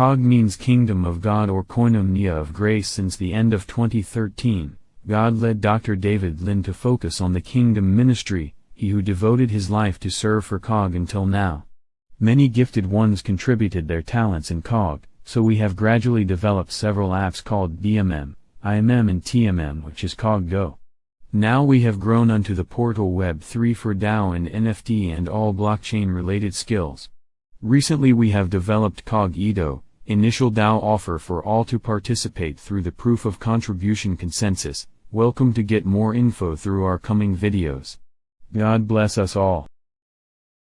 COG means Kingdom of God or Koinonia of Grace since the end of 2013. God led Dr. David Lin to focus on the kingdom ministry, he who devoted his life to serve for COG until now. Many gifted ones contributed their talents in COG, so we have gradually developed several apps called DMM, IMM and TMM which is COG Go. Now we have grown unto the portal Web3 for DAO and NFT and all blockchain related skills. Recently we have developed COG IDO, initial DAO offer for all to participate through the proof of contribution consensus. Welcome to get more info through our coming videos. God bless us all.